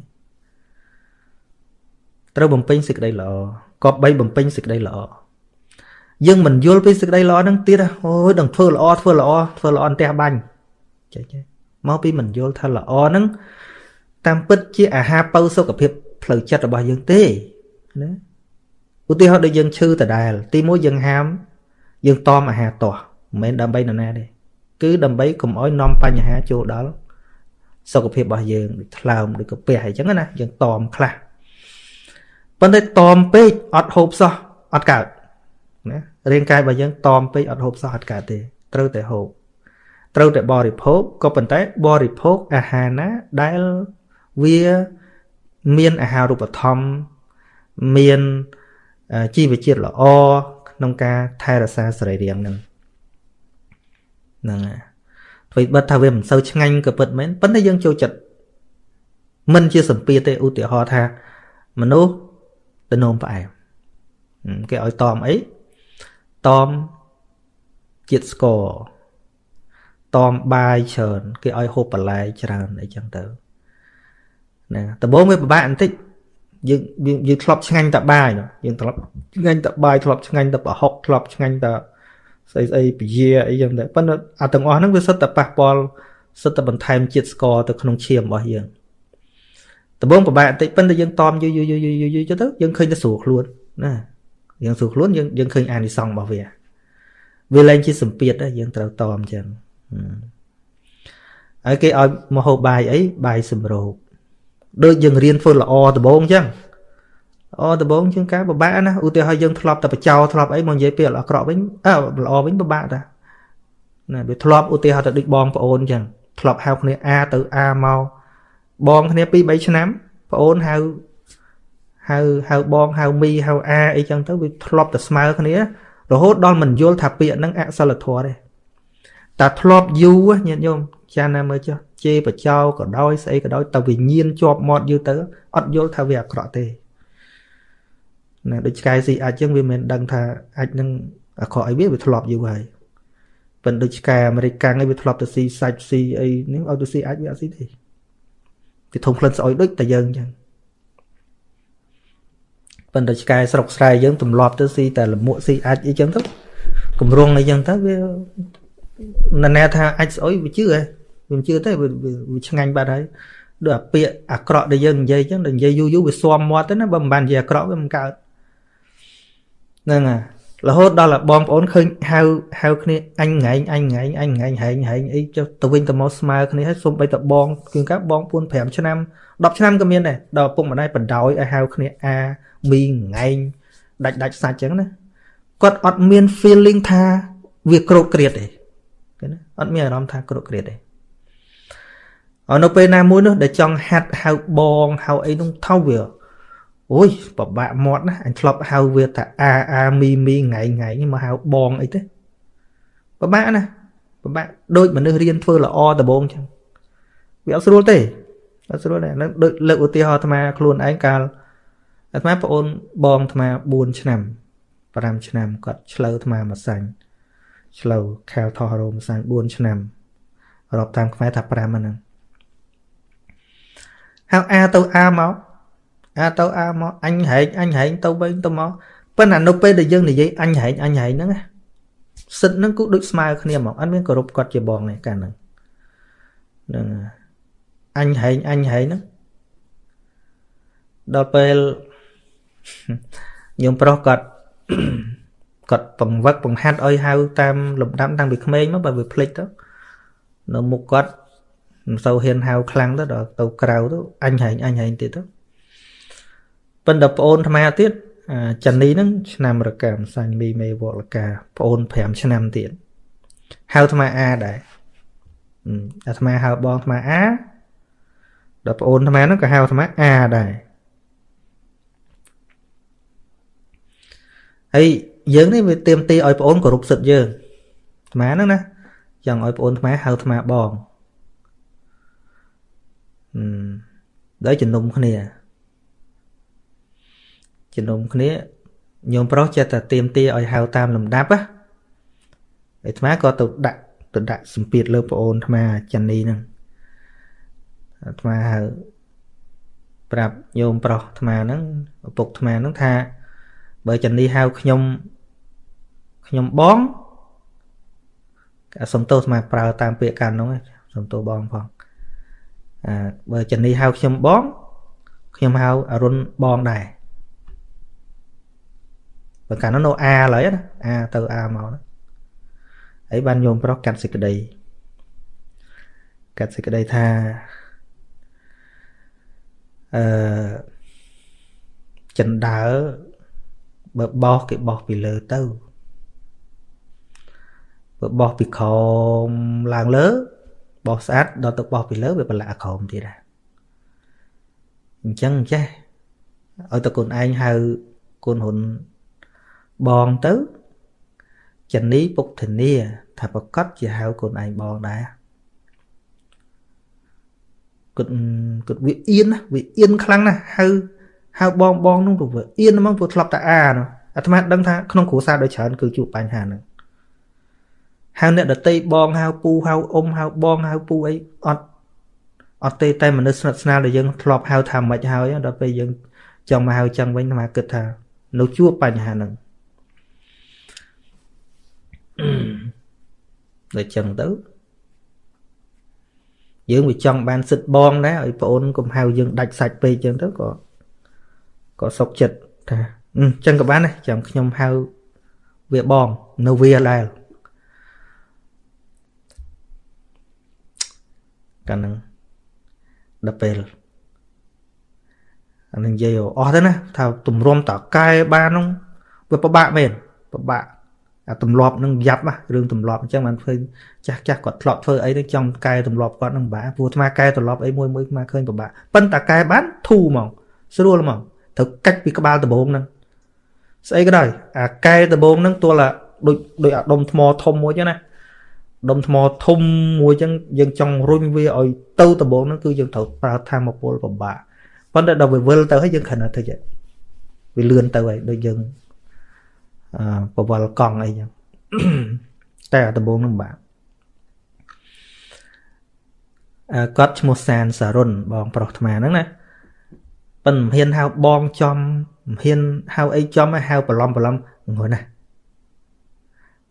ត្រូវបំពេញសេចក្តីល្អគប្បីបំពេញសេចក្តីល្អយើងមិនយល់ពីសេចក្តីល្អហ្នឹងទៀតអូយដឹងធ្វើល្អធ្វើល្អធ្វើល្អអន្ទះបាញ់ចេះចេះមកពីមិនយល់ថាល្អហ្នឹងតាមពិតជាអាហារពៅសុខភាព ផ្លូវចិត្តរបស់យើងទេណាឧទាហរណ៍ដូចយើងឈឺដដែល ទីមួយយើងហាម យើងតមអាហារទាស់មិនមែនដើម្បីនរណាទេគឺដើម្បីកុំឲ្យនាំបញ្ហាចូលដល់សុខភាពរបស់យើងដូចថ្លើមដូចកាពះអីចឹងណាយើងតមខ្លះប៉ុន្តែតមពេកអត់ហូបសោះអត់កើតណារាងកាយរបស់យើងតមពេកអត់ហូបសោះអត់កើតទេ ត្រូវតែហូបត្រូវតែបរិភោគក៏ប៉ុន្តែបរិភោគអាហារណាដែលវា មានអាហារូបត្ថម្ភមានជីវជាតិល្អក្នុងការថែរក្សាសរីរាង្គនឹងហ្នឹងហើយអ្វីបិទថាវាមិនសូវឆ្ងាញ់ក៏ពិតមែនប៉ុន្តែយើងចូលចិត្តមិនជាសម្ពាធទេឧទាហរណ៍ថាមនុស្សទៅនោមផ្អែមគេឲ្យតមអីតមជាតិស្ករតមបាយច្រើនគេឲ្យហូបបន្លែច្រើនអីចឹងទៅ ណាដំបូងវាពិបាកបន្តិចយើងយើងធ្លាប់ឆ្ងាញ់តែបាយយើងធ្លាប់ឆ្ងាញ់តែបាយធ្លាប់ឆ្ងាញ់តែប្រហុកធ្លាប់ឆ្ងាញ់តែស្អីស្អីពជាអីចឹងតែប៉ុន្តែអាទាំងអស់ហ្នឹងវាសិតតែប៉ះពាល់សិតតែបន្ថែមជាតិស្ករទៅក្នុងឈាមរបស់យើងដំបូងពិបាកបន្តិចប៉ុន្តែយើងតមយូរយូរយូរយូរយូរទៅយើងឃើញតែស្រួលខ្លួនណាយើងស្រួលខ្លួនយើងយើងឃើញអានិសង្ឃរបស់វាវាលែងជាសម្ពាធដែរយើងត្រូវតមចឹងហើយគេឲ្យមកហូបបាយអីបាយសម្រូប ដូចយើងរៀនធ្វើល្អដំបូងអញ្ចឹងល្អដំបូងជាងការពិបាកណាឧទាហរណ៍យើងធ្លាប់តែបចោធ្លាប់អីមកនិយាយពីអាក្រក់វិញអើល្អវិញពិបាកតាណាវាធ្លាប់ឧទាហរណ៍ទៅដូចបងប្អូនអញ្ចឹងធ្លាប់ហៅគ្នាអាទៅអាមកបងគ្នា2 3ឆ្នាំប្អូនហៅហៅហៅបងហៅមីហៅអាអីចឹងទៅវាធ្លាប់តែស្មើគ្នារហូតដល់មិនយល់ថាពាក្យហ្នឹងអសិលធម៌ទេតែធ្លាប់យូរញាតិញោម ចាណាមើលចុះជេរបចោក៏ដោយស្អីក៏ដោយតែវិញ្ញាណជាប់មាត់យូរទៅអត់យល់ថាវាអាក្រក់ទេណាដូចឆ្កែស៊ីអាចចឹងវាមិនដឹងថាអាចនឹងអាក្រក់អីវាវាធ្លាប់យូរហើយប៉ុន្តែដូចឆ្កែអាមេរិកកាំងឯងវាធ្លាប់ទៅស៊ីសាច់ស៊ីអីនេះឲ្យទៅស៊ីអាចវាអត់ស៊ីទេវាធំក្លិនស្អុយដូចតែយើងអញ្ចឹងប៉ុន្តែឆ្កែស្រុកស្រែយើងទម្លាប់ទៅស៊ីតែលមួកស៊ីអាចអីចឹងទៅកម្រងអីចឹងទៅវាណែថាអាចស្អុយវាជឿហ៎ វាជឿទេវាឆ្ងាញ់បាត់ហើយដូចអាពាកអាក្រក់ដែលយើងនិយាយចឹងតែនិយាយយូរយូរវាស៊ាំមាត់ទៅណាបើមិនបាននិយាយអាក្រក់វាមិនកើតហ្នឹងហើយរហូតដល់បងប្អូនឃើញហៅហៅគ្នាអញងែងអញងែងអញងែងហែងហែងអីចុះទៅវិញទៅមកស្មើគ្នាហើយសុំបីតបងគឺកាបងពួន5ឆ្នាំ10ឆ្នាំក៏មានដែរដល់ពុកម្ដាយបដ ாய் ឲ្យហៅគ្នាអាមីងែងដាច់ដាច់សាច់ចឹងណាគាត់អត់មាន feeling ថាវាក្រោតក្រៀតទេឃើញណាអត់មានអារម្មណ៍ថាក្រោតក្រៀតទេ អនៅពេលណាមួយនោះដែលចង់ហាត់ហៅបងហៅអីនោះថោវាអូយពិបាកមាត់ណាអញធ្លាប់ហៅវាថាអាអាមីមីថ្ងៃថ្ងៃនេះមកហៅបងអីទេពិបាកណាពិបាកដូចមនុស្សរៀនធ្វើល្អដំបងចឹងវាអត់ស្រួលទេអត់ស្រួលទេនឹងដូចលើកឧទាហរណ៍អាត្មាខ្លួនឯងកាលអាត្មាប្អូនបងអាត្មា4ឆ្នាំ5ឆ្នាំគាត់ឆ្លូវអាត្មាមួយសាញ់ឆ្លូវខែលថោះរោមសាញ់4ឆ្នាំរាប់តាមខ្មែរថា5ហ្នឹង ហៅអាទៅអាមកអាទៅអាមកអញហែងអញហែងទៅវិញទៅមកប៉ុន្តែនៅពេលដែលយើងនិយាយអញហែងអញហែងហ្នឹងសិទ្ធហ្នឹងគឺដូចស្មើគ្នាហ្មងអត់មានគោរពគាត់ជាបងទេកាលហ្នឹងហ្នឹងអញហែងអញហែងហ្នឹងដល់ពេលញោមប្រុសគាត់គាត់បង្វឹកបង្ហាត់ឲ្យហៅតាមលំដាប់តាំងពីក្មេងមកបើវាភ្លេចទៅនៅមុខគាត់ មិនសូវហ៊ានហៅខ្លាំងទៅដល់ទៅក្រៅទៅអញហែងអញហែងទៀតទៅប៉ុន្តែប្អូនអាត្មាទៀតចានីហ្នឹងឆ្នាំរកាមសាញ់មីមេវលកាប្អូន5ឆ្នាំទៀតហៅអាត្មាអាដែរអាត្មាហៅបងអាត្មាអាដល់ប្អូនអាត្មាហ្នឹងក៏ហៅអាត្មាអាដែរហើយយើងនេះវាទៀមទីឲ្យប្អូនគោរពសិទ្ធយើងអាត្មាហ្នឹងណាចង់ឲ្យប្អូនអាត្មាហៅអាត្មាបងអឺ ដោយជំនុំគ្នាជំនុំគ្នាញោមប្រុសចេះតែទៀមទាឲ្យហៅតាមលំដាប់ណាអាត្មាក៏ទៅដាក់ទៅដាក់សម្ពាធលើប្អូនអាត្មាចានីហ្នឹងអាត្មាហៅប្រាប់ញោមប្រុសអាត្មាហ្នឹងឪពុកអាត្មាហ្នឹងថា បើចានីហៅខ្ញុំខ្ញុំបងសុំទោសអាត្មាប្រើតាមពាក្យកាន់ហ្នឹងសុំទោសបងផងអើ បើចានីហៅខ្ញុំបងខ្ញុំហៅអរុនបងដែរបើកាលនោះនៅអាឡើយណាអាទៅអាមកណាហើយបានញោមប្រុសកាត់សេចក្តីកាត់សេចក្តីថាអឺចិនដើបើបោះគេបោះពីលើទៅបើបោះពីក្រោមឡើងលើ បោះស្អាតដល់ទៅបោះពីលើវាប្រឡាក់ក្រោមទៀតដែរអញ្ចឹងចេះឲ្យតកូនឯងហៅកូនហ៊ុនបងទៅចនីពុកធានាថាប្រកាសជាហៅកូនឯងបងដែរគាត់គាត់វាអៀនណាវាអៀនខ្លាំងណាស់ហៅហៅបងបងនោះទៅវាអៀនហ្មងព្រោះធ្លាប់តែអានោះអាត្មាដឹងថាក្នុងគ្រួសារដោយច្រើនគឺជួបបញ្ហាហ្នឹង ហៅអ្នកដតីបងហៅពូហៅអ៊ំហៅបងហៅពូអីអត់អត់ទេតែមនុស្សស្និទ្ធស្នាលដែលយើងធ្លាប់ហៅថាមិនហើយដល់ពេលយើងចង់មកហៅចឹងវិញអាត្មាគិតថានៅជួបបញ្ហាហ្នឹងដូចចឹងទៅយើងវាចង់បានសិទ្ធបងដែរឲ្យប្អូនកុំហៅយើងដាច់សាច់ពេកចឹងទៅក៏ក៏សុកចិត្តថាអញ្ចឹងក៏បានដែរចាំខ្ញុំហៅវាបងនៅវាដែរ កាលហ្នឹងដល់ពេលអានឹងនិយាយអស់ទៅណាថាទម្រាំតកែបានហ្នឹងវាពិបាកមែនពិបាកអាទម្លាប់នឹងយ៉ាប់ណារឿងទម្លាប់អញ្ចឹងបានឃើញចាស់ចាស់គាត់ធ្លាប់ធ្វើអីទៅចង់កែទម្លាប់គាត់នឹងបាព្រោះអាត្មាកែទម្លាប់អីមួយមួយអាត្មាឃើញពិបាកប៉ុន្តែកែបានធូរហ្មងស្រួលហ្មងត្រូវកាច់ពីក្បាលដំបងហ្នឹងស្អីក៏ដោយអាកែដំបងហ្នឹងទល់តែដូចដូចអាដុំថ្មធំមួយចឹងណា ដុំថ្មធំមួយចឹងយើងចង់រុញវាឲ្យទៅដំបងហ្នឹងគឺយើងត្រូវប្រើធម៌ពលពិបាកប៉ុន្តែដល់វាវិលទៅហើយយើងគ្រាន់តែទៅវាលឿនទៅហើយដូចយើងប្រវល់កង់អីចឹងតែដំបងនឹងបាក់អឺគាត់ឈ្មោះសានសារុនបងប្រុសអាត្មាហ្នឹងណាប៉ិនមិនហ៊ានហៅបងចំមិនហ៊ានហៅអីចំហៅប្រឡំប្រឡំងន់ណា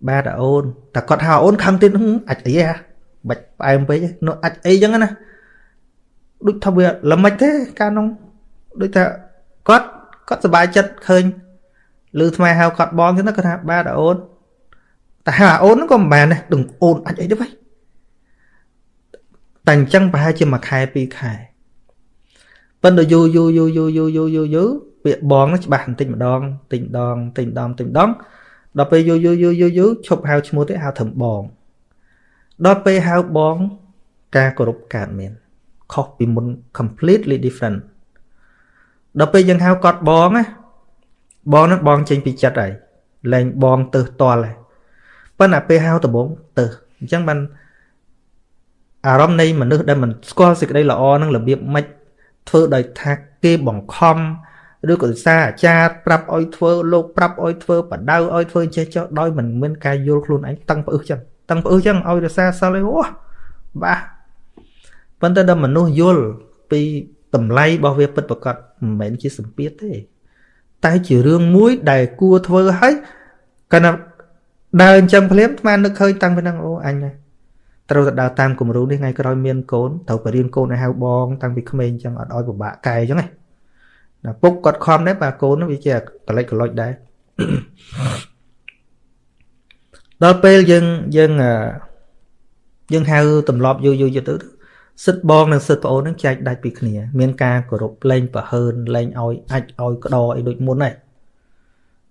បាទអូនតែគាត់ហៅអូនខឹងទៀតអាចអីហ៎បាច់ផ្អែមពេកនោះអាចអីចឹងណាដូចថាវាល្មិចទេកាលនោះដូចថាគាត់គាត់សប្បាយចិត្តឃើញឮថ្មហៅគាត់បងចឹងគាត់ថាបាទអូនតែហៅអូនហ្នឹងក៏មិនបានដែរដឹងអូនអាចអីទេវ៉ៃតែអញ្ចឹងប្រហែលជាមួយខែពីរខែប៉ុន្តែយូរយូរយូរយូរយូរយូរយូរយូរពាក្យបងហ្នឹងច្បាស់បន្តិចម្ដងតិចម្ដងតិចម្ដងតិចម្ដង ដល់ពេលយូរយូរយូរយូរយូរឈប់ហៅឈ្មោះទេហៅត្រឹមបងដល់ពេលហៅបង ការគោរពកើតមានខុសពីមុន completely different ដល់ពេលយើងហៅគាត់បងណាបងនឹងបងចេញពីចិត្តហើយលែងបងទៅតល់ហើយប៉ុន្តែពេលហៅដំបងទៅអញ្ចឹងបានអារម្មណ៍នៃមនុស្សដែលមិនស្គាល់សេចក្តីល្អនឹងរបៀបម៉េចធ្វើដោយថាគេបង្ខំ ឬក៏សារអាចារ្យប្រាប់ឲ្យធ្វើលោកប្រាប់ឲ្យធ្វើបដៅឲ្យធ្វើចេះចោះដោយមិនមានការយល់ខ្លួនឯងតឹងផ្អឹសចឹងតឹងផ្អឹសចឹងឲ្យរសារសិលឯអូបាទប៉ុន្តែដល់មនុស្សយល់ពីតម្លៃរបស់វាពិតប្រកបមិនមែនជាសម្ពាធទេ តែជារឿងមួយដែលគួរធ្វើឲ្យកាលណាដើរអញ្ចឹងភ្លាមស្មាននឹកឃើញតាំងពីហ្នឹងអូអញត្រូវតែដើរតាមគំរូនេះថ្ងៃក្រោយមានកូនត្រូវទៅរៀនកូនឲ្យហៅបងតាំងពីក្មេងអញ្ចឹងអត់ឲ្យពិបាកកែអញ្ចឹងណា ពុកគាត់ខំដែរបាទកូនវាជាកលិចកលុចដែរដល់ពេលយើងយើងយើងហៅទម្លាប់យូរយូរទៅសិទ្ធបងនិងសិទ្ធប្អូននឹងចែកដាច់ពីគ្នា មានការគោរពលែងប្រហើនលែងឲ្យអាចឲ្យក្តរអីដូចមុនហើយ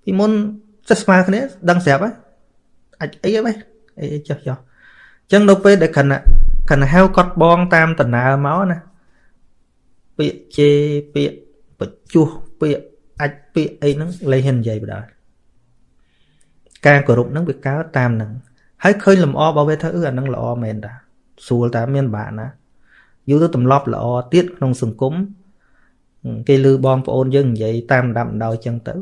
ពីមុនសិទ្ធស្មើគ្នាដឹងស្រាប់ហើយអាចអីហ៎អីចុះចុះអញ្ចឹងនៅពេលដែលខណៈខណៈហៅគាត់បងតាមដំណើរមកណាពាក្យជេរពាក្យ បញ្ជុះពាក្យអាចពាក្យអីហ្នឹងលែងហ៊ាននិយាយបណ្ដោយការគោរពហ្នឹងវាកើតតាមហ្នឹងហើយឃើញលំអរបស់វាថាអឺអាហ្នឹងល្អមែនតាស្រួលតាមានបាក់ណាយូរទៅទម្លាប់ល្អទៀតក្នុងសង្គមគេលឺបងប្អូនយើងនិយាយតាមដាប់ដោយចឹងទៅ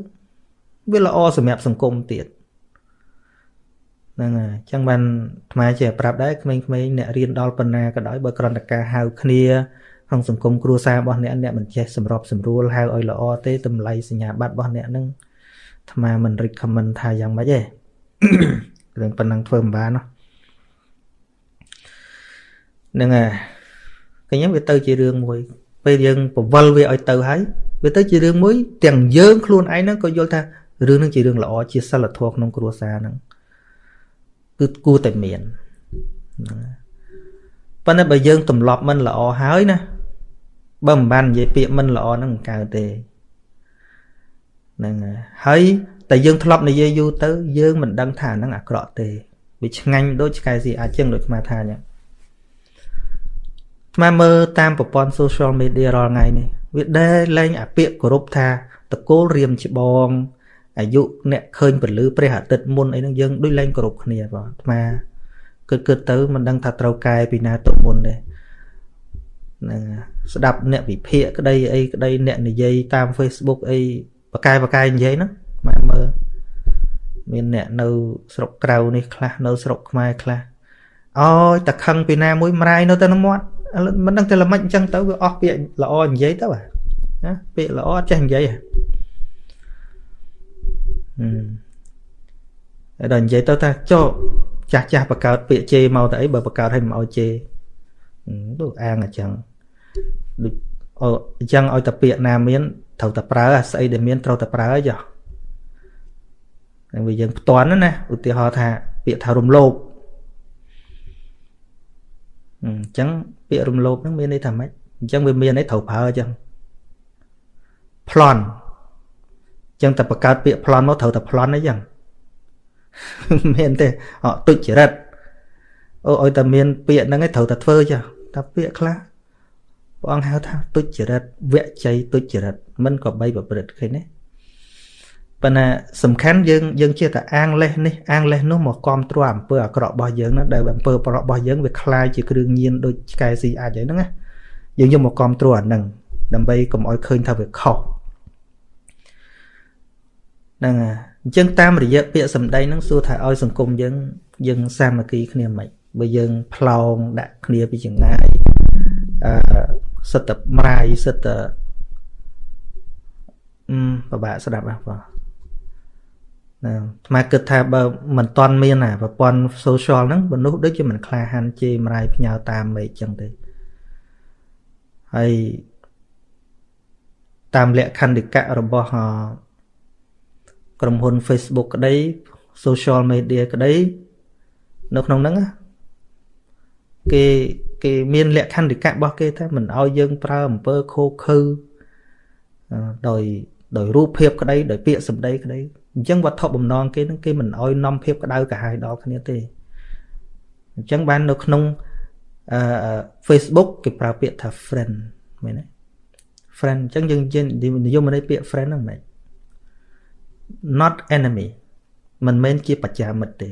វាល្អសម្រាប់សង្គមទៀតហ្នឹងហើយអញ្ចឹងបានអាត្មាជាប្រាប់ដែរក្មេងៗអ្នករៀនដល់ប៉ុណ្ណាក៏ដោយបើគ្រាន់តែការហៅគ្នា ក្នុងសង្គមគ្រួសាររបស់អ្នកអ្នកមិនចេះសម្របសម្រួលហៅឲ្យល្អទេតម្លៃសញ្ញាបត្ររបស់អ្នកនឹងអាត្មាមិន recommend ថាយ៉ាងម៉េចទេរឿងប៉ុណ្ណឹងធ្វើមិនបានណាហ្នឹងហើយឃើញវាទៅជារឿងមួយ ពេលយើងពវល់វាឲ្យទៅហើយវាទៅជារឿងមួយ ទាំងយើងខ្លួនឯងហ្នឹងក៏យល់ថារឿងហ្នឹងជារឿងល្អជាសិលធម៌ក្នុងគ្រួសារហ្នឹងគឺគួរតែមានហ្នឹងប៉ុន្តែបើយើងទម្លាប់មិនល្អហើយណា បើមិនបាននិយាយពាក្យមិនល្អហ្នឹងមិនកើតទេហ្នឹងហើយតែយើងធ្លាប់និយាយយូរទៅយើងមិនដឹងថាហ្នឹងអាក្រក់ទេវាឆ្ងាញ់ដូចឆ្កែស៊ីអាចចឹងដូចស្មាថាអញ្ចឹងស្មាមើលតាមប្រព័ន្ធ social media រាល់ថ្ងៃនេះវាដែលលែងអាពាក្យគោរពថាតកូលរៀមច្បងអាយុអ្នកឃើញពលឺព្រះអាទិត្យមុនអីហ្នឹងយើងដូចលែងគោរពគ្នាបងអាត្មាគិតគិតទៅមិនដឹងថាត្រូវកែពីណាទៅមុនទេហ្នឹងស្ដាប់អ្នកវិភាគក្តីអីក្តីអ្នកនិយាយតាម Facebook អីបកែបកែនិយាយហ្នឹងម៉ែមើលមានអ្នកនៅស្រុកក្រៅនេះខ្លះនៅស្រុកខ្មែរខ្លះអើយតែខឹងពីណាមួយម្រាយនៅទៅនឹងមាត់មិនដឹងតែល្មិចអញ្ចឹងទៅវាអស់ពាក្យល្អនិយាយទៅណាពាក្យល្អអត់ចេះនិយាយហ៎ហើយដល់និយាយទៅថាចុះចាស់ចាស់បកើតពាក្យជេរមកទៅអីបើបកើតឲ្យមិនឲ្យជេរ ដូចអាងអញ្ចឹងដូចអញ្ចឹងឲ្យតែពាក្យណាមានត្រូវតែប្រើស្អីដែលមានត្រូវតែប្រើចុះហើយវាយើងផ្ទាន់ណាឧទាហរណ៍ថាពាក្យថារំលោភអញ្ចឹងពាក្យរំលោភហ្នឹងមានន័យថាម៉េចអញ្ចឹងវាមានន័យត្រូវប្រើអញ្ចឹងប្លន់អញ្ចឹងតែបង្កើតពាក្យប្លន់មកត្រូវតែប្លន់អីចឹងមានទេអត់ទុច្ចរិតអូឲ្យតែមានពាក្យហ្នឹងឯងត្រូវតែធ្វើចា តែពាក្យខ្លះព្រះអង្គហៅថាទុច្ចរិតវជ័យទុច្ចរិតមិនក៏បីប្រព្រឹត្តឃើញទេប៉ុន្តែសំខាន់យើងយើងជាតែអាងលេសនេះអាងលេសនោះមកគ្រប់គ្រងអំពើអាក្រក់របស់យើងណាដែលអំពើប្រក់របស់យើងវាคล้ายជាគ្រឿងញៀនដូចឆ្កែស៊ីអាចហ្នឹងណាយើងយកមកគ្រប់គ្រងអាហ្នឹងដើម្បីកុំឲ្យឃើញថាវាខុសហ្នឹងហើយអញ្ចឹងតាមរយៈពាក្យសម្ដីហ្នឹងសួរថាឲ្យសង្គមយើង យើងសាមគ្គីគ្នាមិន បើយើងផ្លោងដាក់គ្នាពីចង្ងាយអឺសិតតែម្រាយសិតតែអឺពិបាកស្ដាប់ហ៎បងណាថ្មគិតថាបើមិនតន់មានអាប្រព័ន្ធ social ហ្នឹងមនុស្សដូចជាមិនក្លាហានជេរម្រាយផ្ញើតាមមេឃចឹងទេហើយតាមលក្ខន្តិកៈរបស់ក្រុមហ៊ុន Facebook ក្តី social media ក្តីនៅក្នុងហ្នឹង គេគេមានលក្ខន្តិកៈរបស់គេថាមិនឲ្យយើងប្រើអំពើខូខើដោយដោយរូបភាពក្តីដោយពាក្យសម្ដីក្តីអញ្ចឹងវត្ថុបំណងគេនឹងគេមិនឲ្យនាំភាពក្តៅក្រហាយដល់គ្នាទេអញ្ចឹងបាននៅក្នុងអឺ Facebook គេប្រើពាក្យថា friend មែនទេ friend អញ្ចឹងយើងនិយមន័យពាក្យ friend ហ្នឹងមិន not enemy មិនមែនជាបច្ចាមិត្តទេ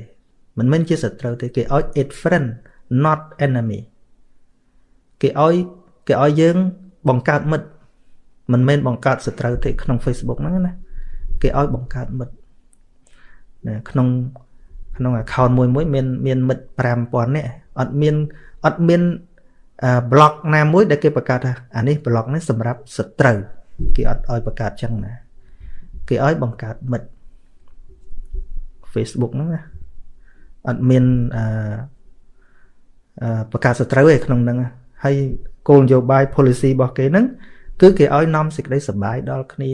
មិនមែនជាសត្រូវទេគេឲ្យ it friend not enemy គេឲ្យគេឲ្យយើងបង្កើតមិត្តមិនមែនបង្កើតសត្រូវទេក្នុង Facebook ហ្នឹងណាគេឲ្យបង្កើតមិត្តណាក្នុងក្នុង account មួយមួយមានមានមិត្ត5000នាក់អត់មានអត់មាន blog ណាមួយដែលគេបង្កើតថាអានេះ blog នេះសម្រាប់សត្រូវគេអត់ឲ្យបង្កើតចឹងណាគេឲ្យបង្កើតមិត្ត Facebook ហ្នឹងណាអត់មានអឺ បង្កើតសត្រូវឯក្នុងហ្នឹងហើយគោលនយោបាយ policy របស់គេហ្នឹងគឺគេឲ្យនាំសេចក្តីសុបាយដល់គ្នា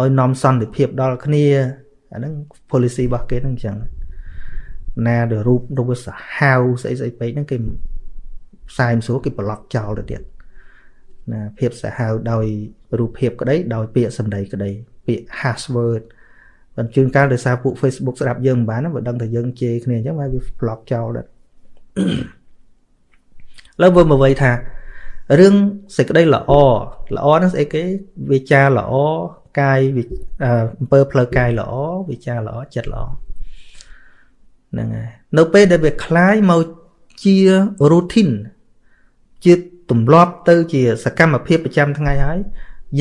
ឲ្យនាំសន្តិភាពដល់គ្នាអាហ្នឹង policy របស់គេហ្នឹងអញ្ចឹងណាដែលរូបរូបសាហាវស្អីស្អីពេកហ្នឹងគេផ្សាយមិនស្រួលគេប្លុកចោលទៅទៀតណាភាពសាហាវដោយរូបភាពក្តី ដោយពាក្យសម្ដីក្តីពាក្យ hash word ប៉ុន្តែជួនកាលដោយសារពួក Facebook ស្ដាប់យើងមិនបានបើដឹងថាយើងជេរគ្នាអញ្ចឹងហើយវា block ចោលដែរ លើមើលមកវិញថារឿងសេចក្តីល្អល្អហ្នឹងស្អីគេវាចាល្អកាយអំពើផ្លូវកាយល្អវាចាល្អចិត្តល្អហ្នឹងហើយនៅពេលដែលវាคล้ายមកជា routine ជាទម្លាប់ទៅជាសកម្មភាពប្រចាំថ្ងៃហើយ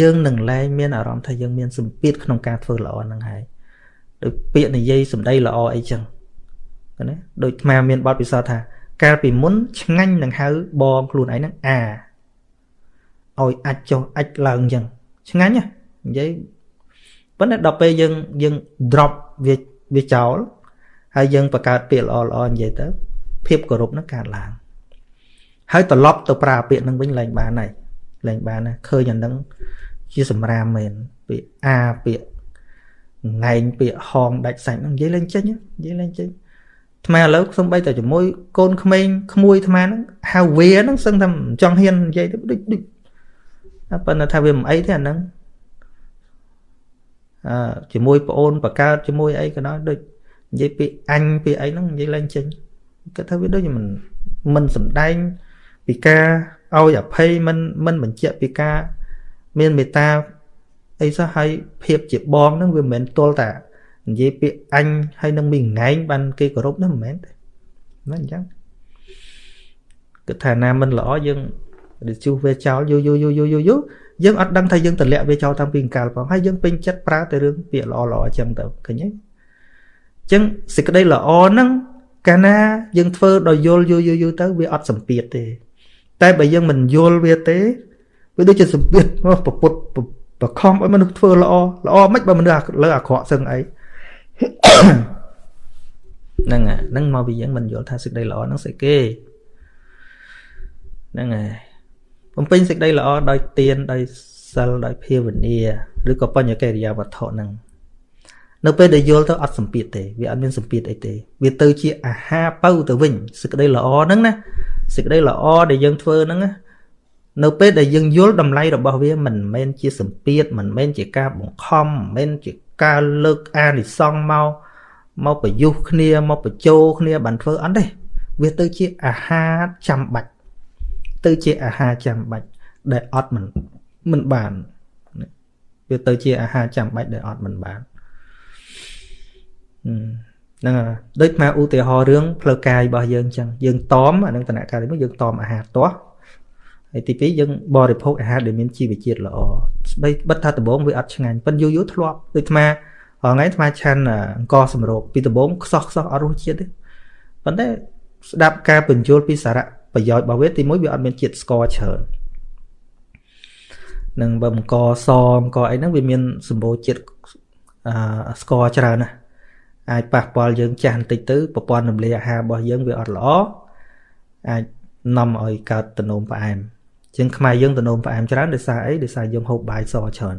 យើងនឹងលែងមានអារម្មណ៍ថាយើងមានសម្ពាធក្នុងការធ្វើល្អហ្នឹងហើយដោយពាក្យនិយាយសម្ដីល្អអីចឹងណាដូចអាមានបទពិសោធន៍ថា កាលពីមុនឆ្ងាញ់នឹងហៅបងខ្លួនឯងហ្នឹងអាឲ្យអាចចុះអាចឡើងចឹងឆ្ងាញ់និយាយប៉ុន្តែដល់ពេលយើងយើង drop វាវាចោលហើយយើងបង្កើតពាក្យល្អល្អនិយាយទៅ ភាពគោរពនឹងកើតឡើងហើយត្រឡប់ទៅប្រើពាក្យនឹងវិញឡើងបានហើយឡើងបានណាឃើញអានឹងជាសម្រាមមែនពាក្យអាពាក្យងែងពាក្យហងដាច់សាច់ហ្នឹងនិយាយលេងចេញនិយាយលេងចេញ ថ្មឥឡូវសំបីតែជាមួយកូនក្មេងក្មួយថ្មហ្នឹងហៅវាហ្នឹងសឹងតែចង់ហ៊ាននិយាយទៅដូចដូចប៉ុន្តែថាវាមិនអីទេអាហ្នឹងអឺជាមួយប្អូនបកើតជាមួយអីក៏ដោយដូចនិយាយពាក្យអញពាក្យអីហ្នឹងនិយាយលេងចេញគាត់ថាវាដូចមិនមិនសំដែងពីការឲ្យអភ័យមិនមិនបញ្ជាក់ពីការមានមេត្តាអីសោះហើយភាពជាបងហ្នឹងវាមិនមែនទល់តែ និយាយពាក្យអញហើយនឹងមានងែងបានគេគោរពហ្នឹងមិនមែនទេមិនអញ្ចឹងគិតថាណាមិនល្អយើងឬជួសវាចោលយូរយូរយូរយូរយូរយូរយើងអត់ដឹងថាយើងតម្លាក់វាចោលតាំងពីកាលផងហើយយើងពេញចិត្តប្រើតែរឿងពាក្យល្អល្អអញ្ចឹងទៅឃើញទេអញ្ចឹងសេចក្តីល្អហ្នឹងកាលណាយើងធ្វើដោយយល់យូរយូរយូរទៅវាអត់សម្ពាធទេ តែបើយើងមិនយល់វាទេវាដូចជាសម្ពាធមកប្រពុតបខំឲ្យមនុស្សធ្វើល្អល្អមិនបើមនុស្សលើអាក្រក់សឹងអី ហ្នឹងហ្នឹងមកពីយើងមិនយល់ថាសេចក្តីល្អហ្នឹងស្អីគេហ្នឹងហើយបំពេញសេចក្តីល្អដោយទានដោយសិលដោយភាវនាឬក៏បញ្ញកិរិយាវត្ថុហ្នឹងនៅពេលដែលយល់ទៅអត់សម្ពាធទេវាអត់មានសម្ពាធអីទេ វាទៅជាអាហារបើទៅវិញសេចក្តីល្អហ្នឹងណាសេចក្តីល្អដែលយើងធ្វើហ្នឹងណានៅពេលដែលយើងយល់តម្លៃរបស់វាមិនមែនជាសម្ពាធមិនមែនជាការបង្ខំមិនមែនជា ការលើកអានិសង្សមកមកប្រយុទ្ធគ្នាមកបញ្ចោគ្នាបានធ្វើអត់ទេវាទៅជាអាហារចាំបាច់ទៅជាអាហារចាំបាច់ដែលអត់មិនមិនបានវាទៅជាអាហារចាំបាច់ដែលអត់មិនបានហ្នឹងដូចមកឧទាហរណ៍រឿងផ្លូវកាយរបស់យើងអញ្ចឹងយើងតមអានឹងតនកាលនេះយើងតមអាហារទាស់ហើយទី2យើងបរិភោគអាហារដែលមានជីវជាតិល្អ ស្បីបិទថាដំបងវាអត់ឆ្ងាញ់ប៉ុន្តែយូរយូរធ្លាប់ដូចអាថ្ងៃអាថ្មឆានអង្គសម្រូបពីដំបងខ្សោះខ្សោះអត់រសជាតិទេប៉ុន្តែស្ដាប់ការបញ្យល់ពីសារៈប្រយោជន៍របស់វាទីមួយវាអត់មានជាតិស្ករច្រើននឹងបើបង្កសបង្កអីហ្នឹងវាមានសម្បូរជាតិអឺស្ករច្រើនណាស់អាចប៉ះពាល់យើងចាស់បន្តិចទៅប្រព័ន្ធរំលាយអាហាររបស់យើងវាអត់ល្អអាចនាំឲ្យកើតតំណុំផ្អែម ជាងខ្មែរយើងតំណុំផ្អែមច្រើនដោយសារអីដោយសារយើងហូបបាយសច្រើន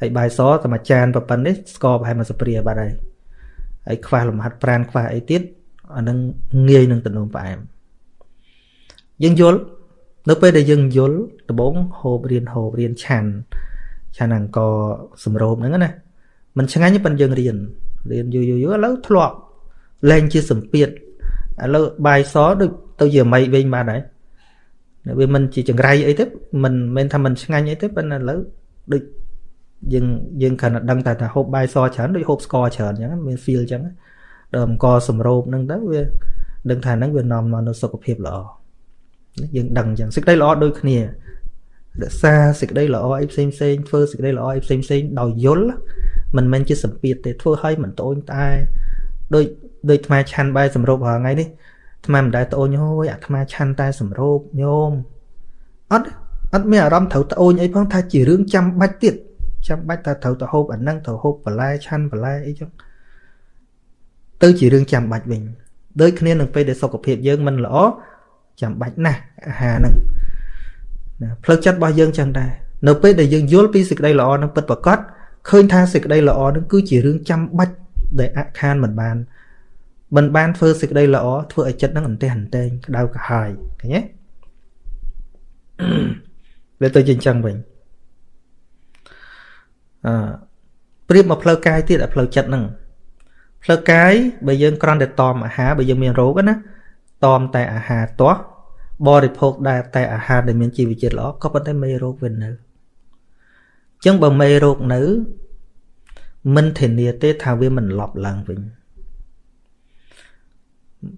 ហើយបាយសតែមួយចានប៉ុណ្ណេះស្ករប្រហែលមួយស្ព្រាបាត់ហើយហើយខ្វះលំហាត់ប្រានខ្វះអីទៀតអានឹងងាយនឹងតំណុំផ្អែមយើងយល់នៅពេលដែលយើងយល់ដំបងហូបរៀនហូបរៀនឆាន់ឆាន់អង្គសម្រូបហ្នឹងណាมันឆ្ងាញ់ប៉ុន្តែយើងរៀនរៀនយូរយូរយូរឥឡូវធ្លាប់លែងជាសម្ពាធឥឡូវបាយសដូចទៅជាមីវិញបានហើយ វាមិនជាចង្រៃអីទេមិនមែនថាមិនឆ្ងាញ់អីទេប៉ុន្តែឥឡូវដូចយើងយើងគ្រាន់តែដឹងតែថាហូបបាយសច្រើនដូចហូបស្ករច្រើនអញ្ចឹងមាន feel អញ្ចឹងដល់អង្គសម្រូបហ្នឹងទៅវាដឹងថាហ្នឹងវានាំមកនូវសុខភាពល្អយើងដឹងអញ្ចឹងសេចក្តីល្អដូចគ្នារក្សាសេចក្តីល្អអីផ្សេងផ្សេងធ្វើសេចក្តីល្អអីផ្សេងផ្សេងដោយយល់មិនមែនជាសម្ពាធទេធ្វើឲ្យមិនត្អូញត្អែដូចដូចអាត្មាឆាន់បាយសម្រូបរាល់ថ្ងៃនេះ អាត្មាមិនដែលត្អូញហួយអាត្មាឆាន់តែសម្រូបញោមអត់អត់មានអារម្មណ៍ត្រូវត្អូញអីផងថាជារឿងចាំបាច់ទៀតចាំបាច់ថាត្រូវទៅហូបអាហ្នឹងត្រូវហូបបន្លែឆាន់បន្លែអីចឹងទៅជារឿងចាំបាច់វិញដូចគ្នានឹងពេលដែលសុខភាពយើងមិនល្អចាំបាច់ណាស់អាហារហ្នឹងណាផ្លូវចិត្តរបស់យើងចឹងដែរនៅពេលដែលយើងយល់ពីសេចក្តីល្អនឹងពិតប្រាកដឃើញថាសេចក្តីល្អនឹងគឺជារឿងចាំបាច់ដែលអខានមិនបាន មិនបានធ្វើសេចក្តីល្អធ្វើឲ្យចិត្តនឹងអន្ទះអន្ទែងក្តៅក្រហាយឃើញទេវាទៅជាអញ្ចឹងវិញអឺប្រៀបមកផ្លូវកាយទៀតអាផ្លូវចិត្តហ្នឹងផ្លូវកាយបើយើងគ្រាន់តែតមអាហារបើយើងមានរោគណាតមតែអាហារទាស់បរិភោគដែរតែអាហារដែលមានជីវជាតិល្អក៏ប៉ុន្តែមេរោគវានៅអញ្ចឹងបើមេរោគនៅមិនធានាទេថាវាមិនលប់ឡើងវិញ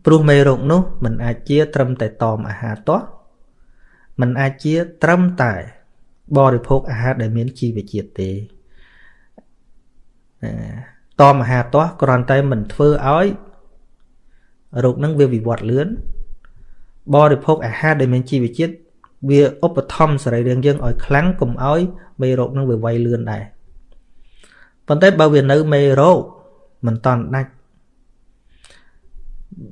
ព្រោះមេរោគនោះมันអាចជា ត្រឹមតែតមអាហារទាស់มันអាចជា ត្រឹមតែ បរិភោគអាហារដែលមានជីវជាតិទេតមអាហារទាស់គ្រាន់តែមិនធ្វើឲ្យរោគនឹងវាវិវត្តលឿនបរិភោគអាហារដែលមានជីវជាតិវាឧបត្ថម្ភសរីរាង្គយើងឲ្យខ្លាំងកុំឲ្យមេរោគនឹងវាវាយលឿនដែរប៉ុន្តែបើវានៅមេរោគមិនតន់ដាច់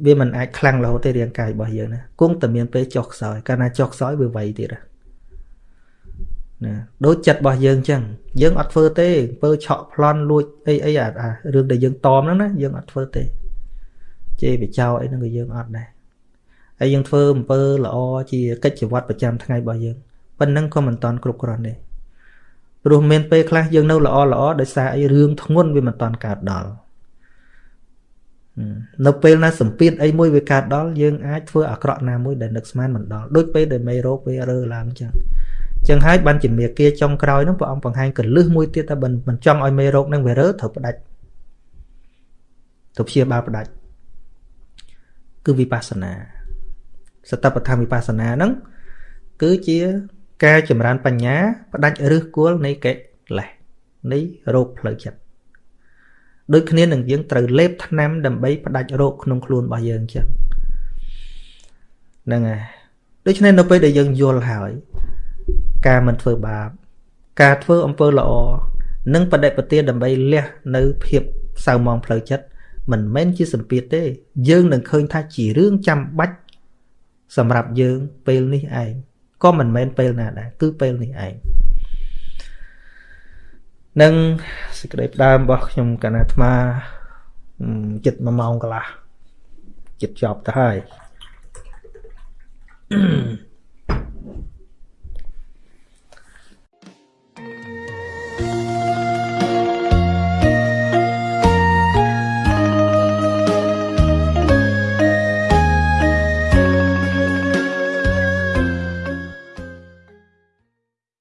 វាមិនអាចខ្លាំងរហូតទេរាងកាយរបស់យើងណាគង់តែមានពេលចុះខ្សោយកាលណាចុះខ្សោយវាវាយទៀតណាដូចចិត្តរបស់យើងអញ្ចឹងយើងអត់ធ្វើទេអំពើឆក់ប្លន់លួចអីអីអារឿងដែលយើងតមហ្នឹងណាយើងអត់ធ្វើទេជេរបចោអីហ្នឹងក៏យើងអត់ដែរហើយយើងធ្វើអំពើល្អជាកិច្ចវត្តប្រចាំថ្ងៃរបស់យើងប៉ុណ្ណឹងក៏មិនតាន់គ្រប់គ្រាន់ទេព្រោះមានពេលខ្លះយើងនៅល្អល្អដោយសារអីរឿងធ្ងន់វាមិនតាន់កើតដល់ នៅពេលណាសម្ពាធអីមួយវាកើតដល់យើងអាចធ្វើអាក្រក់ណាមួយដែលនឹកស្មានមិនដល់ដូចពេលដែលមេរោគវារើឡើងអញ្ចឹងចឹងហើយបានជាមេគាចុងក្រោយហ្នឹងព្រះអង្គបង្ហាញកលឹះមួយទៀតថាមិនចង់ឲ្យមេរោគហ្នឹងវារើត្រូវផ្ដាច់ទៅព្យាបាលផ្ដាច់គឺវិបស្សនាសតបធម៌វិបស្សនាហ្នឹងគឺជាការចម្រើនបញ្ញាផ្ដាច់ឫសគល់នៃកិលេសនៃរោគផ្លូវចិត្ត ដូចគ្នានឹងយើងត្រូវលេបថ្នាំដើម្បីផ្ដាច់រោគក្នុងខ្លួនរបស់យើងចឹងហ្នឹងហើយដូច្នេះនៅពេលដែលយើងយល់ហើយ ការមិនធ្វើបាប ការធ្វើអំពើល្អនិងបដិបទាដើម្បីលះនៅភាពសៅមងផ្លូវចិត្តមិនមែនជាសម្ពាធទេ យើងនឹងឃើញថាជារឿងចាំបាច់សម្រាប់យើងពេលនេះឯងក៏មិនមែនពេលណាដែរគឺពេលនេះឯង នឹងសេចក្តីផ្ដើមរបស់ខ្ញុំកណាអាត្មាចិត្ត1ម៉ោងកន្លះចិត្តចប់ទៅហើយ Mm-hmm.